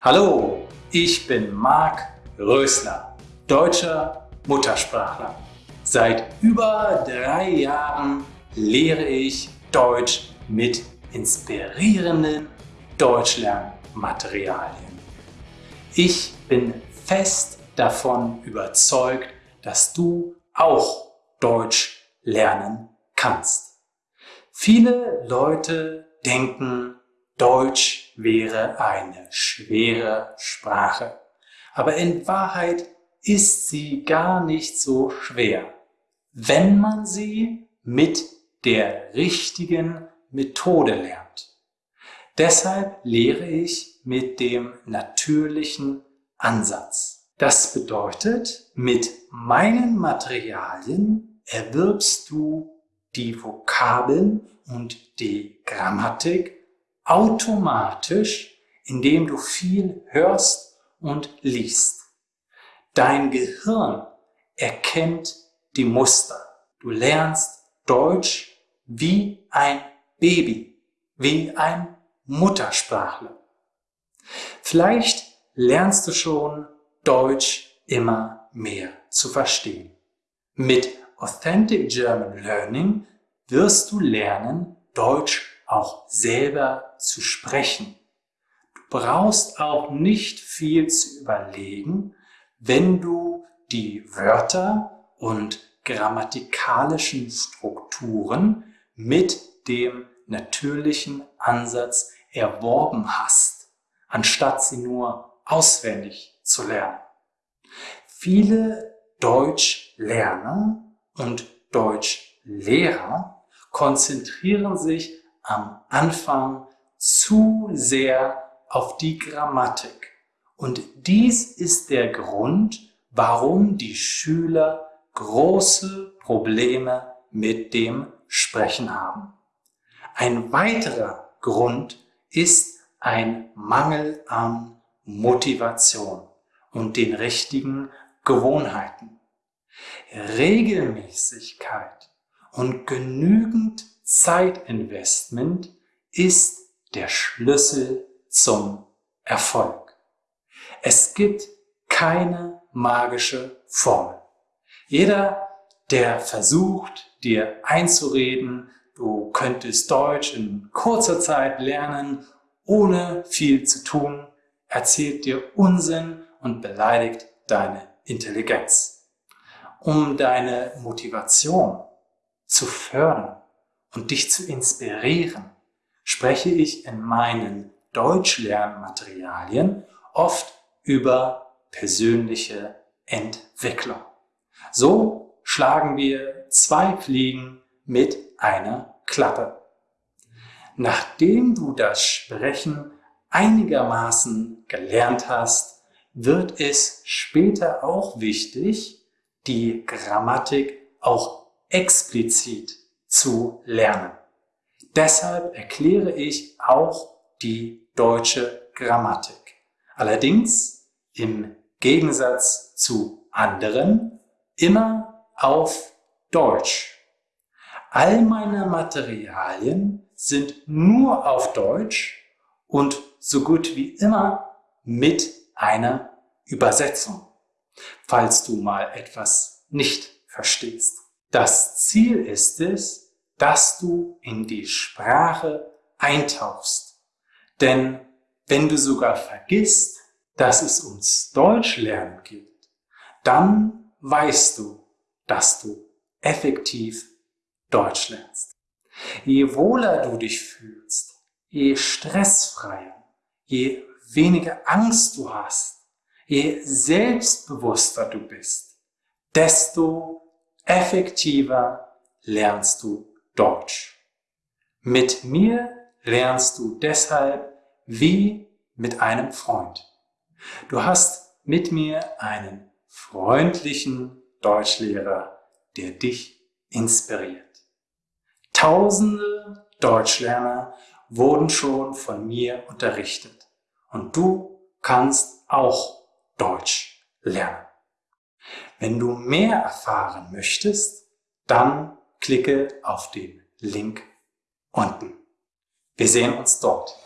Hallo, ich bin Marc Rösler, deutscher Muttersprachler. Seit über drei Jahren lehre ich Deutsch mit inspirierenden Deutschlernmaterialien. Ich bin fest davon überzeugt, dass du auch Deutsch lernen kannst. Viele Leute denken, Deutsch wäre eine schwere Sprache. Aber in Wahrheit ist sie gar nicht so schwer, wenn man sie mit der richtigen Methode lernt. Deshalb lehre ich mit dem natürlichen Ansatz. Das bedeutet, mit meinen Materialien erwirbst du die Vokabeln und die Grammatik automatisch, indem du viel hörst und liest. Dein Gehirn erkennt die Muster. Du lernst Deutsch wie ein Baby, wie ein Muttersprachler. Vielleicht lernst du schon Deutsch immer mehr zu verstehen. Mit Authentic German Learning wirst du lernen, Deutsch auch selber zu sprechen. Brauchst auch nicht viel zu überlegen, wenn du die Wörter und grammatikalischen Strukturen mit dem natürlichen Ansatz erworben hast, anstatt sie nur auswendig zu lernen. Viele Deutschlerner und Deutschlehrer konzentrieren sich am Anfang zu sehr auf die Grammatik. Und dies ist der Grund, warum die Schüler große Probleme mit dem Sprechen haben. Ein weiterer Grund ist ein Mangel an Motivation und den richtigen Gewohnheiten. Regelmäßigkeit und genügend Zeitinvestment ist der Schlüssel zum Erfolg. Es gibt keine magische Formel. Jeder, der versucht, dir einzureden, du könntest Deutsch in kurzer Zeit lernen, ohne viel zu tun, erzählt dir Unsinn und beleidigt deine Intelligenz. Um deine Motivation zu fördern, und dich zu inspirieren, spreche ich in meinen Deutschlernmaterialien oft über persönliche Entwicklung. So schlagen wir zwei Fliegen mit einer Klappe. Nachdem du das Sprechen einigermaßen gelernt hast, wird es später auch wichtig, die Grammatik auch explizit zu lernen. Deshalb erkläre ich auch die deutsche Grammatik. Allerdings im Gegensatz zu anderen immer auf Deutsch. All meine Materialien sind nur auf Deutsch und so gut wie immer mit einer Übersetzung, falls du mal etwas nicht verstehst. Das Ziel ist es, dass du in die Sprache eintauchst. Denn wenn du sogar vergisst, dass es ums Deutschlernen geht, dann weißt du, dass du effektiv Deutsch lernst. Je wohler du dich fühlst, je stressfreier, je weniger Angst du hast, je selbstbewusster du bist, desto effektiver lernst du Deutsch. Mit mir lernst du deshalb wie mit einem Freund. Du hast mit mir einen freundlichen Deutschlehrer, der dich inspiriert. Tausende Deutschlerner wurden schon von mir unterrichtet und du kannst auch Deutsch lernen. Wenn du mehr erfahren möchtest, dann klicke auf den Link unten. Wir sehen uns dort.